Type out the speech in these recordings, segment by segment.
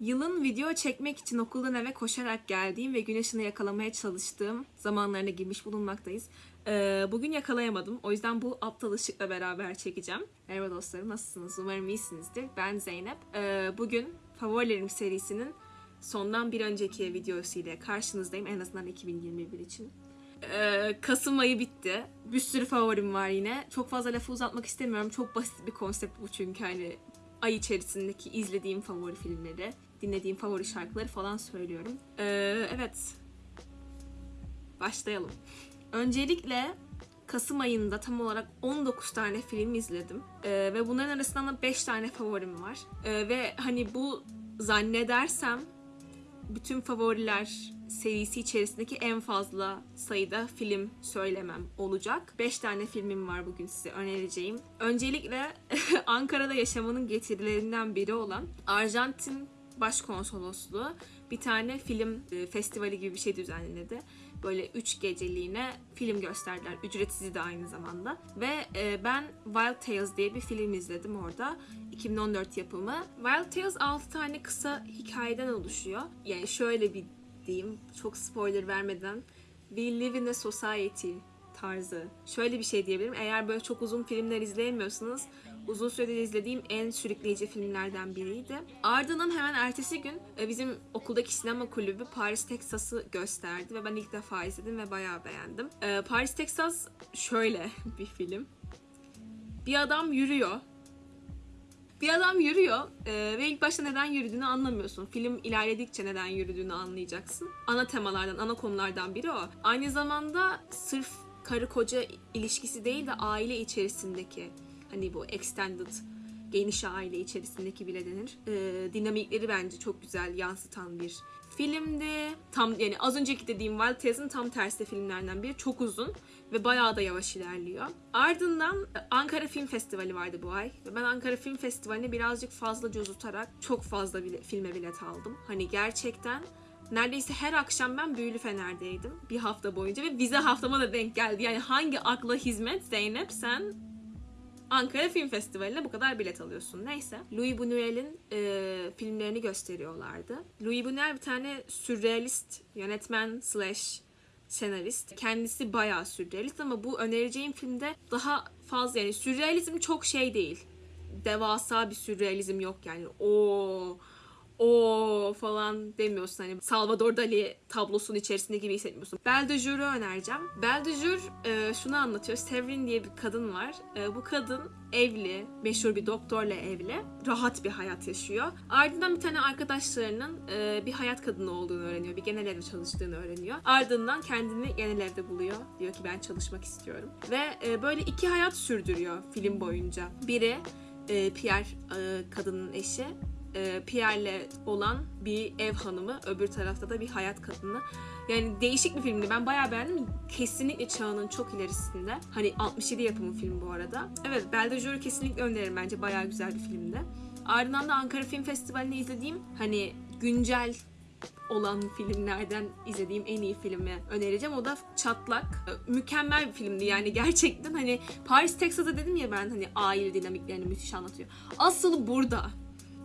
Yılın video çekmek için okuldan eve koşarak geldiğim ve gün ışığını yakalamaya çalıştığım zamanlarına girmiş bulunmaktayız. Ee, bugün yakalayamadım. O yüzden bu aptal ışıkla beraber çekeceğim. Merhaba dostlarım, nasılsınız? Umarım iyisinizdir. Ben Zeynep. Ee, bugün Favorilerim serisinin sondan bir önceki videosu ile karşınızdayım. En azından 2021 için. Ee, Kasım ayı bitti. Bir sürü favorim var yine. Çok fazla lafı uzatmak istemiyorum. Çok basit bir konsept bu çünkü hani ay içerisindeki izlediğim favori filmleri, dinlediğim favori şarkıları falan söylüyorum. Ee, evet. Başlayalım. Öncelikle Kasım ayında tam olarak 19 tane film izledim. Ee, ve bunların arasından da 5 tane favorim var. Ee, ve hani bu zannedersem bütün favoriler serisi içerisindeki en fazla sayıda film söylemem olacak. 5 tane filmim var bugün size önereceğim. Öncelikle Ankara'da yaşamanın getirilerinden biri olan Arjantin Başkonsolosluğu bir tane film e, festivali gibi bir şey düzenledi. Böyle 3 geceliğine film gösterdiler. Ücretsiz de aynı zamanda. Ve e, ben Wild Tales diye bir film izledim orada. 2014 yapımı. Wild Tales 6 tane kısa hikayeden oluşuyor. Yani şöyle bir diyeyim, çok spoiler vermeden. We live in a society tarzı. Şöyle bir şey diyebilirim. Eğer böyle çok uzun filmler izleyemiyorsanız uzun süredir izlediğim en sürükleyici filmlerden biriydi. Ardından hemen ertesi gün e, bizim okuldaki sinema kulübü Paris Texas'ı gösterdi ve ben ilk defa izledim ve bayağı beğendim. E, Paris Texas şöyle bir film. Bir adam yürüyor bir adam yürüyor e, ve ilk başta neden yürüdüğünü anlamıyorsun. Film ilerledikçe neden yürüdüğünü anlayacaksın. Ana temalardan, ana konulardan biri o. Aynı zamanda sırf karı koca ilişkisi değil de aile içerisindeki hani bu extended geniş aile içerisindeki bile denir. E, dinamikleri bence çok güzel yansıtan bir filmdi. Tam yani az önceki dediğim Wild Tales'ın tam tersi filmlerden biri. Çok uzun ve bayağı da yavaş ilerliyor. Ardından e, Ankara Film Festivali vardı bu ay. Ve ben Ankara Film Festivali'ne birazcık fazla cozutarak çok fazla bile, filme bilet aldım. Hani gerçekten neredeyse her akşam ben Büyülü Fener'deydim. Bir hafta boyunca ve vize haftama da denk geldi. Yani hangi akla hizmet Zeynep sen Ankara Film Festivali'ne bu kadar bilet alıyorsun. Neyse. Louis Buñuel'in e, filmlerini gösteriyorlardı. Louis Buñuel bir tane sürrealist yönetmen slash senarist. Kendisi bayağı sürrealist ama bu önereceğim filmde daha fazla yani sürrealizm çok şey değil. Devasa bir sürrealizm yok yani. O o falan demiyorsun hani Salvador Dali tablosunun içerisinde gibi hissetmiyorsun. Belle de Jour'u önereceğim. Belle de Jour şunu anlatıyor. Severin diye bir kadın var. E, bu kadın evli, meşhur bir doktorla evli. Rahat bir hayat yaşıyor. Ardından bir tane arkadaşlarının e, bir hayat kadını olduğunu öğreniyor. Bir genel evde çalıştığını öğreniyor. Ardından kendini genel evde buluyor. Diyor ki ben çalışmak istiyorum. Ve e, böyle iki hayat sürdürüyor film boyunca. Biri Pierre kadının eşi e, Pierre'le olan bir ev hanımı, öbür tarafta da bir hayat kadını. Yani değişik bir filmdi. Ben bayağı beğendim. Kesinlikle çağının çok ilerisinde. Hani 67 yapımı film bu arada. Evet, Belle de kesinlikle öneririm bence. Bayağı güzel bir filmdi. Ardından da Ankara Film Festivali'nde izlediğim hani güncel olan filmlerden izlediğim en iyi filmi önereceğim. O da Çatlak. Mükemmel bir filmdi yani gerçekten hani Paris Texas'ta dedim ya ben hani aile dinamiklerini müthiş anlatıyor. Asıl burada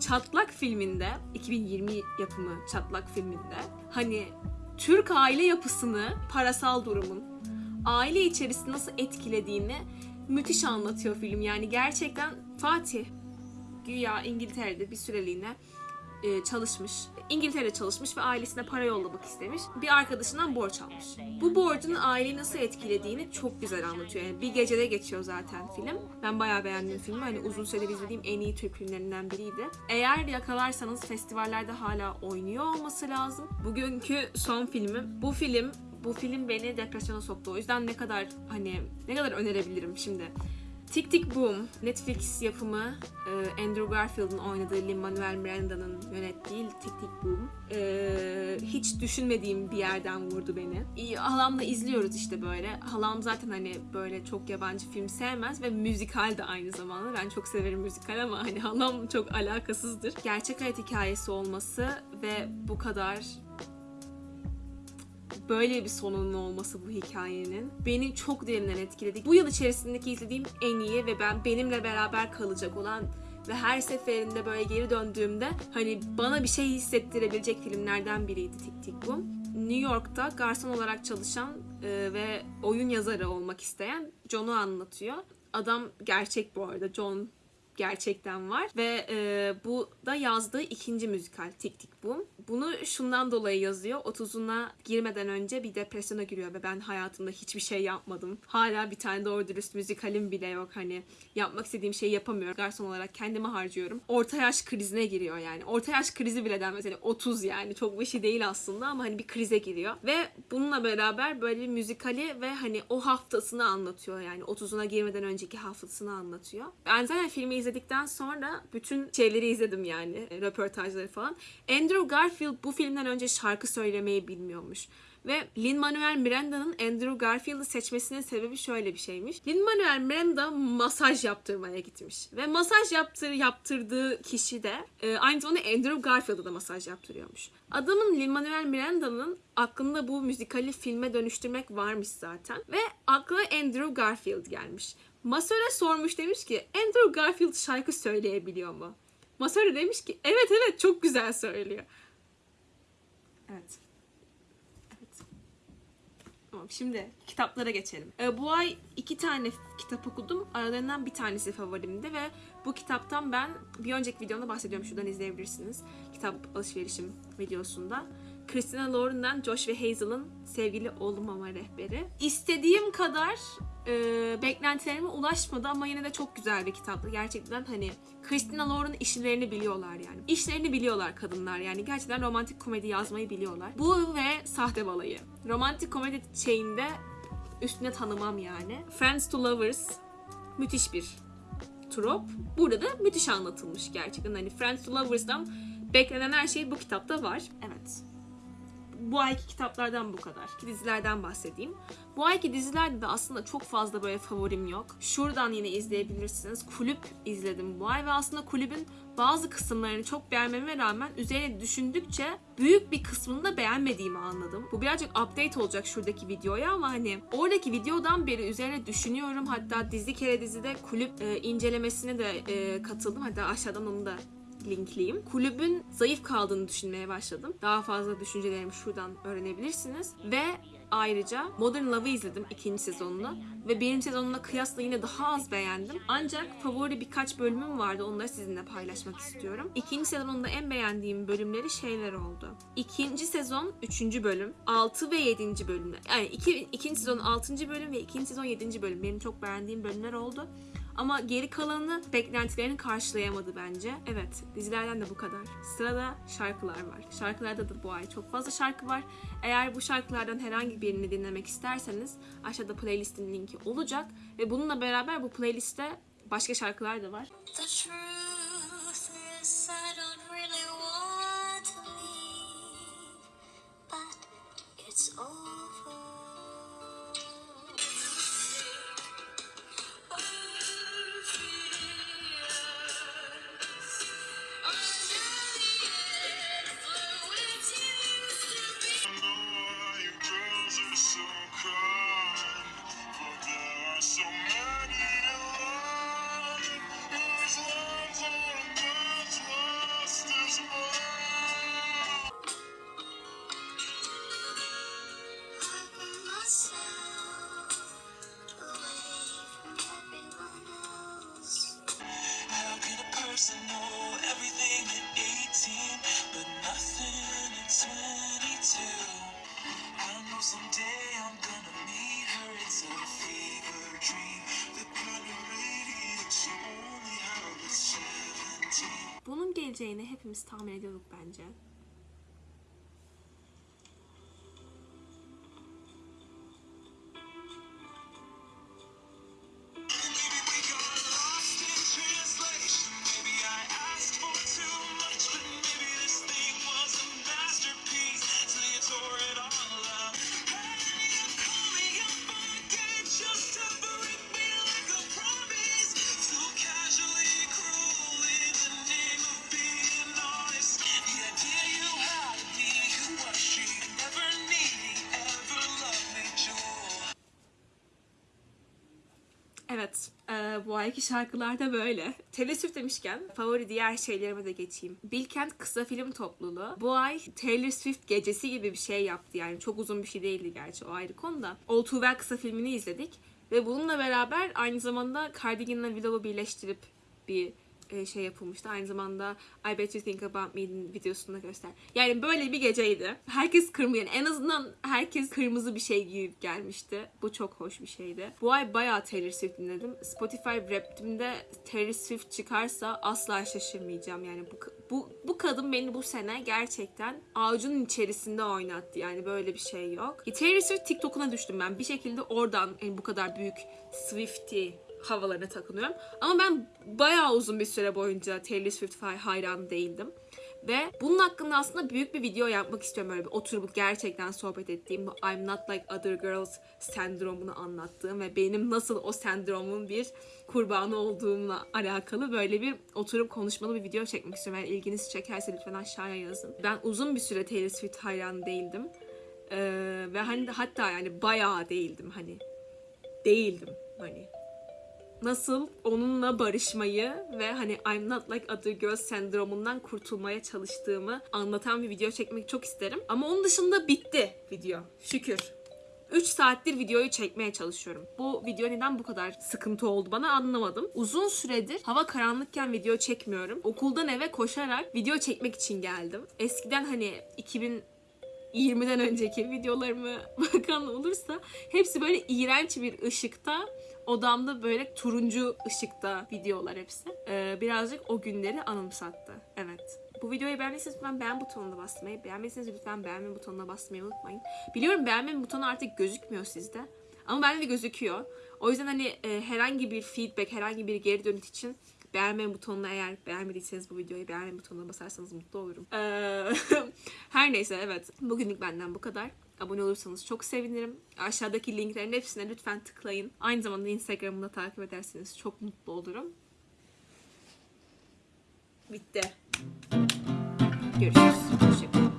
Çatlak filminde 2020 yapımı Çatlak filminde hani Türk aile yapısını parasal durumun aile içerisinde nasıl etkilediğini müthiş anlatıyor film. Yani gerçekten Fatih güya İngiltere'de bir süreliğine e, çalışmış. İngiltere'de çalışmış ve ailesine para yollamak istemiş. Bir arkadaşından borç almış. Bu borcun aileyi nasıl etkilediğini çok güzel anlatıyor. Yani bir gecede geçiyor zaten film. Ben bayağı beğendim filmi. Hani uzun süredir izlediğim en iyi Türk filmlerinden biriydi. Eğer yakalarsanız festivallerde hala oynuyor olması lazım. Bugünkü son filmim. Bu film bu film beni depresyona soktu. O yüzden ne kadar hani ne kadar önerebilirim şimdi. Tick Tick Boom, Netflix yapımı e, Andrew Garfield'ın oynadığı Lin-Manuel Miranda'nın yönettiği Tick Tick Boom. E, hiç düşünmediğim bir yerden vurdu beni. Halamla izliyoruz işte böyle. Halam zaten hani böyle çok yabancı film sevmez ve müzikal de aynı zamanda. Ben çok severim müzikal ama hani halam çok alakasızdır. Gerçek hayat hikayesi olması ve bu kadar böyle bir sonunun olması bu hikayenin beni çok derinden etkiledi. Bu yıl içerisindeki izlediğim en iyi ve ben benimle beraber kalacak olan ve her seferinde böyle geri döndüğümde hani bana bir şey hissettirebilecek filmlerden biriydi Tik Tik Boom. New York'ta garson olarak çalışan e, ve oyun yazarı olmak isteyen John'u anlatıyor. Adam gerçek bu arada. John gerçekten var ve e, bu da yazdığı ikinci müzikal Tik Tik Boom. Bunu şundan dolayı yazıyor. 30'una girmeden önce bir depresyona giriyor ve ben hayatımda hiçbir şey yapmadım. Hala bir tane doğru dürüst müzikalim bile yok. Hani yapmak istediğim şeyi yapamıyorum. Garson olarak kendimi harcıyorum. Orta yaş krizine giriyor yani. Orta yaş krizi bile denmez. Yani 30 yani çok bir şey değil aslında ama hani bir krize giriyor. Ve bununla beraber böyle bir müzikali ve hani o haftasını anlatıyor yani. 30'una girmeden önceki haftasını anlatıyor. Ben zaten filmi izledikten sonra bütün şeyleri izledim yani. Röportajları falan. Andrew Garfield bu filmden önce şarkı söylemeyi bilmiyormuş. Ve Lin-Manuel Miranda'nın Andrew Garfield'ı seçmesinin sebebi şöyle bir şeymiş. Lin-Manuel Miranda masaj yaptırmaya gitmiş. Ve masaj yaptır, yaptırdığı kişi de e, aynı zamanda Andrew Garfield'a da masaj yaptırıyormuş. Adamın Lin-Manuel Miranda'nın aklında bu müzikali filme dönüştürmek varmış zaten. Ve aklına Andrew Garfield gelmiş. Masöre sormuş demiş ki Andrew Garfield şarkı söyleyebiliyor mu? Masöre demiş ki evet evet çok güzel söylüyor. Evet. Evet. Tamam şimdi kitaplara geçelim. Ee, bu ay iki tane kitap okudum. Aralarından bir tanesi favorimdi ve bu kitaptan ben bir önceki videomda bahsediyorum. Şuradan izleyebilirsiniz. Kitap alışverişim videosunda. Christina Lauren'dan Josh ve Hazel'ın sevgili olmama rehberi. İstediğim kadar e, beklentilerime ulaşmadı ama yine de çok güzel bir kitaptı. Gerçekten hani Christina Lauren işlerini biliyorlar yani. İşlerini biliyorlar kadınlar yani. Gerçekten romantik komedi yazmayı biliyorlar. Bu ve Sahte Balayı. Romantik komedi şeyinde üstüne tanımam yani. Friends to Lovers müthiş bir trop. Burada da müthiş anlatılmış gerçekten. Hani Friends to Lovers'dan beklenen her şey bu kitapta var. Evet bu ayki kitaplardan bu kadar. Dizilerden bahsedeyim. Bu ayki dizilerde de aslında çok fazla böyle favorim yok. Şuradan yine izleyebilirsiniz. Kulüp izledim bu ay ve aslında kulübün bazı kısımlarını çok beğenmeme rağmen üzerine düşündükçe büyük bir kısmını da beğenmediğimi anladım. Bu birazcık update olacak şuradaki videoya ama hani oradaki videodan beri üzerine düşünüyorum. Hatta dizi kere dizide kulüp e, incelemesine de e, katıldım. Hatta aşağıdan onu da linkleyeyim. Kulübün zayıf kaldığını düşünmeye başladım. Daha fazla düşüncelerimi şuradan öğrenebilirsiniz. Ve ayrıca Modern Love'ı izledim ikinci sezonunu ve birinci sezonuna kıyasla yine daha az beğendim. Ancak favori birkaç bölümüm vardı. Onları sizinle paylaşmak istiyorum. İkinci sezonunda en beğendiğim bölümleri şeyler oldu. İkinci sezon üçüncü bölüm, 6 ve 7. bölümler. Yani iki, ikinci sezon 6. bölüm ve ikinci sezon 7. bölüm. Benim çok beğendiğim bölümler oldu. Ama geri kalanı beklentilerini karşılayamadı bence. Evet, dizilerden de bu kadar. Sırada şarkılar var. Şarkılarda da bu ay çok fazla şarkı var. Eğer bu şarkılardan herhangi birini dinlemek isterseniz aşağıda playlistin linki olacak. Ve bununla beraber bu playlistte başka şarkılar da var. The truth Bunun geleceğini hepimiz tahmin ediyorduk bence. Bu ayki şarkılar da böyle. Taylor Swift demişken favori diğer şeylerime de geçeyim. Bilkent kısa film topluluğu bu ay Taylor Swift gecesi gibi bir şey yaptı. Yani çok uzun bir şey değildi gerçi o ayrı konu da. All Too Well kısa filmini izledik. Ve bununla beraber aynı zamanda Cardigan'la Willow'u birleştirip bir e, şey yapılmıştı. Aynı zamanda I Bet You Think About Me'nin videosunda göster. Yani böyle bir geceydi. Herkes kırmızı yani en azından herkes kırmızı bir şey giyip gelmişti. Bu çok hoş bir şeydi. Bu ay bayağı Taylor Swift dinledim. Spotify Wrapped'imde Taylor Swift çıkarsa asla şaşırmayacağım. Yani bu bu bu kadın beni bu sene gerçekten avucunun içerisinde oynattı. Yani böyle bir şey yok. E, Taylor Swift TikTok'una düştüm ben. Bir şekilde oradan yani bu kadar büyük Swiftie havalarına takınıyorum. Ama ben bayağı uzun bir süre boyunca Taylor Swift hayranı değildim. Ve bunun hakkında aslında büyük bir video yapmak istiyorum. Böyle bir oturup gerçekten sohbet ettiğim, bu I'm not like other girls sendromunu anlattığım ve benim nasıl o sendromun bir kurbanı olduğumla alakalı böyle bir oturup konuşmalı bir video çekmek istiyorum. Eğer ilginizi çekerse lütfen aşağıya yazın. Ben uzun bir süre Taylor Swift hayranı değildim. Ee, ve hani hatta yani bayağı değildim hani. Değildim hani nasıl onunla barışmayı ve hani I'm not like other girls sendromundan kurtulmaya çalıştığımı anlatan bir video çekmek çok isterim. Ama onun dışında bitti video. Şükür. 3 saattir videoyu çekmeye çalışıyorum. Bu video neden bu kadar sıkıntı oldu bana anlamadım. Uzun süredir hava karanlıkken video çekmiyorum. Okuldan eve koşarak video çekmek için geldim. Eskiden hani 2000 20'den önceki videolarımı bakan olursa hepsi böyle iğrenç bir ışıkta odamda böyle turuncu ışıkta videolar hepsi. Ee, birazcık o günleri anımsattı. Evet. Bu videoyu beğendiyseniz lütfen beğen butonuna basmayı, beğenmediyseniz lütfen beğenme butonuna basmayı unutmayın. Biliyorum beğenme butonu artık gözükmüyor sizde. Ama bende de gözüküyor. O yüzden hani e, herhangi bir feedback, herhangi bir geri dönüş için beğenme butonuna eğer beğenmediyseniz bu videoyu beğenme butonuna basarsanız mutlu olurum. Ee, her neyse evet. Bugünlük benden bu kadar. Abone olursanız çok sevinirim. Aşağıdaki linklerin hepsine lütfen tıklayın. Aynı zamanda Instagram'ı da takip ederseniz çok mutlu olurum. Bitti. Görüşürüz. Hoşçakalın.